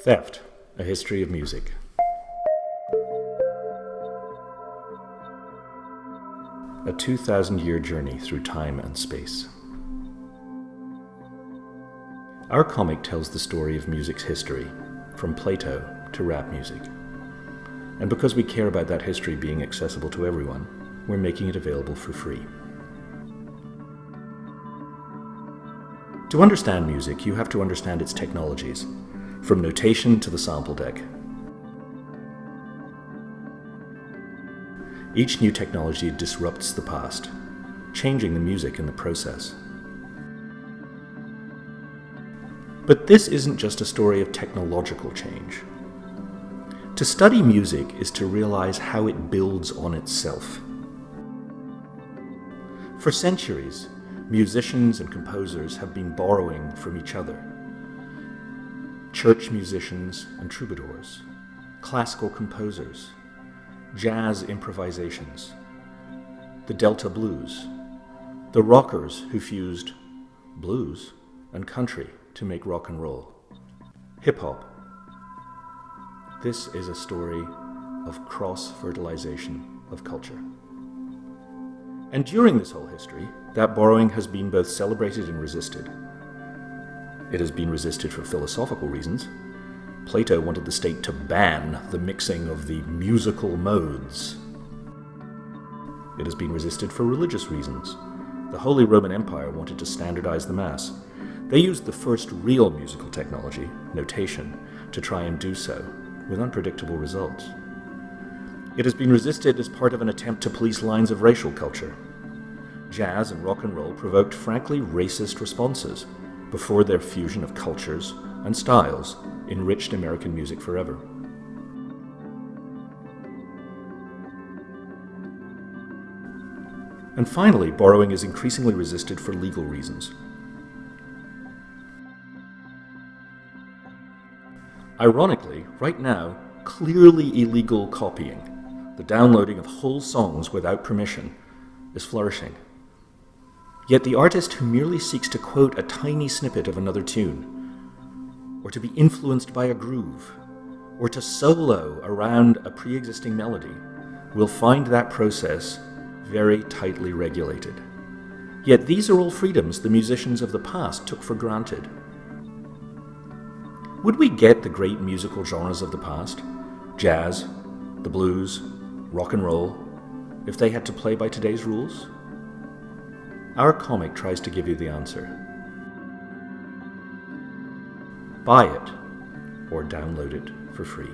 Theft, A History of Music. A 2,000 year journey through time and space. Our comic tells the story of music's history, from Plato to rap music. And because we care about that history being accessible to everyone, we're making it available for free. To understand music, you have to understand its technologies, from notation to the sample deck. Each new technology disrupts the past, changing the music in the process. But this isn't just a story of technological change. To study music is to realize how it builds on itself. For centuries, musicians and composers have been borrowing from each other. Church musicians and troubadours, classical composers, jazz improvisations, the Delta blues, the rockers who fused blues and country to make rock and roll, hip hop. This is a story of cross fertilization of culture. And during this whole history, that borrowing has been both celebrated and resisted. It has been resisted for philosophical reasons. Plato wanted the state to ban the mixing of the musical modes. It has been resisted for religious reasons. The Holy Roman Empire wanted to standardize the Mass. They used the first real musical technology, notation, to try and do so, with unpredictable results. It has been resisted as part of an attempt to police lines of racial culture. Jazz and rock and roll provoked frankly racist responses before their fusion of cultures and styles enriched American music forever. And finally, borrowing is increasingly resisted for legal reasons. Ironically, right now, clearly illegal copying the downloading of whole songs without permission, is flourishing. Yet the artist who merely seeks to quote a tiny snippet of another tune, or to be influenced by a groove, or to solo around a pre existing melody, will find that process very tightly regulated. Yet these are all freedoms the musicians of the past took for granted. Would we get the great musical genres of the past, jazz, the blues, rock and roll, if they had to play by today's rules? Our comic tries to give you the answer. Buy it or download it for free.